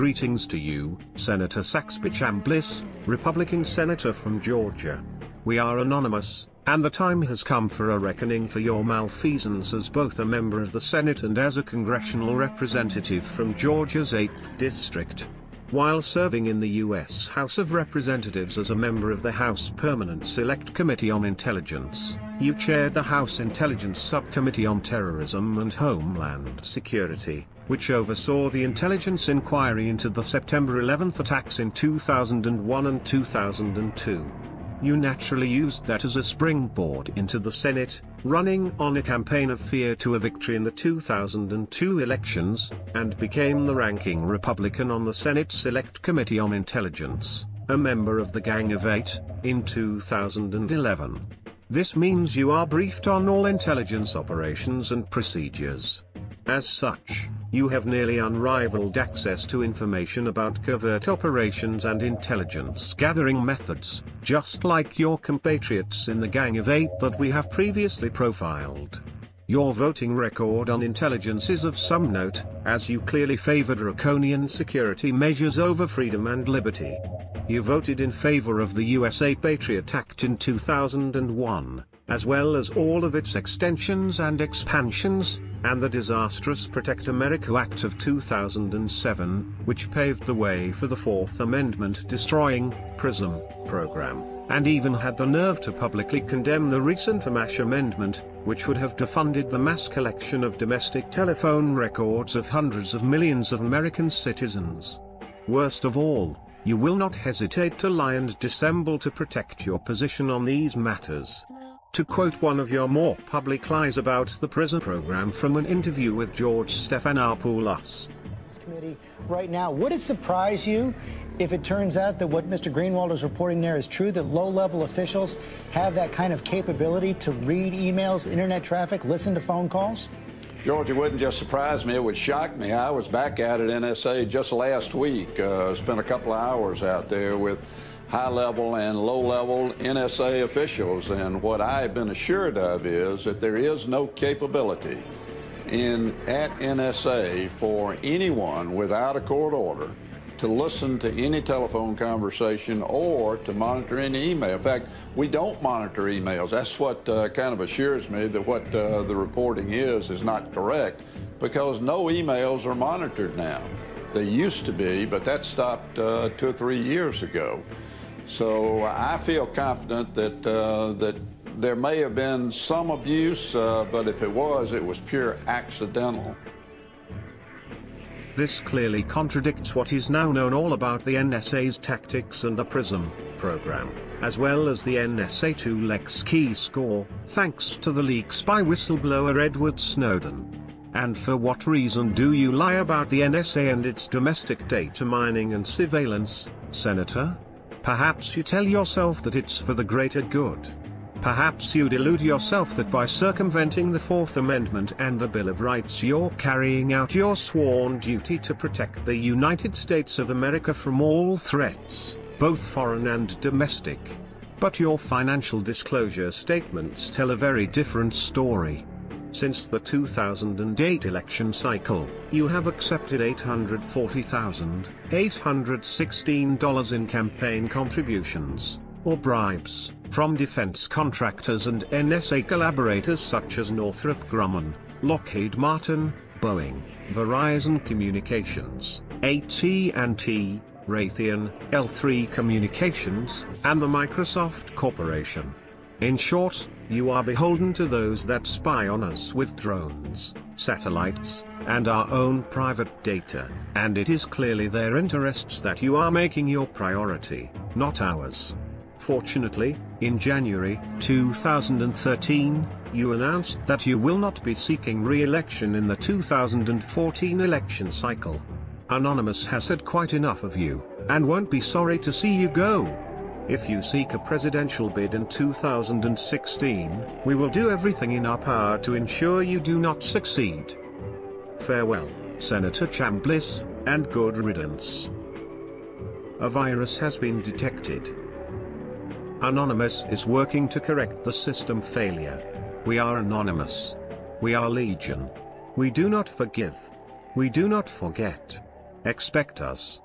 Greetings to you, Senator Saxby Chambliss, Republican Senator from Georgia. We are anonymous, and the time has come for a reckoning for your malfeasance as both a member of the Senate and as a congressional representative from Georgia's 8th District. While serving in the U.S. House of Representatives as a member of the House Permanent Select Committee on Intelligence, you chaired the House Intelligence Subcommittee on Terrorism and Homeland Security, which oversaw the intelligence inquiry into the September 11 attacks in 2001 and 2002. You naturally used that as a springboard into the Senate, running on a campaign of fear to a victory in the 2002 elections, and became the ranking Republican on the Senate Select Committee on Intelligence, a member of the Gang of Eight, in 2011. This means you are briefed on all intelligence operations and procedures. As such, you have nearly unrivaled access to information about covert operations and intelligence gathering methods, just like your compatriots in the Gang of Eight that we have previously profiled. Your voting record on intelligence is of some note, as you clearly favor draconian security measures over freedom and liberty. You voted in favor of the USA Patriot Act in 2001, as well as all of its extensions and expansions, and the disastrous Protect America Act of 2007, which paved the way for the Fourth Amendment destroying PRISM program, and even had the nerve to publicly condemn the recent Amash Amendment, which would have defunded the mass collection of domestic telephone records of hundreds of millions of American citizens. Worst of all, you will not hesitate to lie and dissemble to protect your position on these matters. To quote one of your more public lies about the PRISM program from an interview with George Stephanopoulos. Committee right now, would it surprise you if it turns out that what Mr. Greenwald is reporting there is true, that low-level officials have that kind of capability to read emails, internet traffic, listen to phone calls? George, it wouldn't just surprise me, it would shock me. I was back at it NSA just last week, uh, spent a couple of hours out there with high-level and low-level NSA officials. And what I've been assured of is that there is no capability in at NSA for anyone without a court order to listen to any telephone conversation or to monitor any email. In fact, we don't monitor emails. That's what uh, kind of assures me that what uh, the reporting is is not correct because no emails are monitored now. They used to be, but that stopped uh, two or three years ago. So I feel confident that, uh, that there may have been some abuse, uh, but if it was, it was pure accidental. This clearly contradicts what is now known all about the NSA's tactics and the PRISM program, as well as the NSA-2 XKeyscore, thanks to the leaks by whistleblower Edward Snowden. And for what reason do you lie about the NSA and its domestic data mining and surveillance, Senator? Perhaps you tell yourself that it's for the greater good. Perhaps you delude yourself that by circumventing the Fourth Amendment and the Bill of Rights you're carrying out your sworn duty to protect the United States of America from all threats, both foreign and domestic. But your financial disclosure statements tell a very different story. Since the 2008 election cycle, you have accepted $840,816 in campaign contributions, or bribes, from defense contractors and NSA collaborators such as Northrop Grumman, Lockheed Martin, Boeing, Verizon Communications, AT&T, Raytheon, L3 Communications, and the Microsoft Corporation. In short, you are beholden to those that spy on us with drones, satellites, and our own private data, and it is clearly their interests that you are making your priority, not ours. Fortunately, in January 2013, you announced that you will not be seeking re-election in the 2014 election cycle. Anonymous has had quite enough of you, and won't be sorry to see you go. If you seek a presidential bid in 2016, we will do everything in our power to ensure you do not succeed. Farewell, Senator Chambliss, and good riddance. A virus has been detected. Anonymous is working to correct the system failure. We are anonymous. We are legion. We do not forgive. We do not forget. Expect us.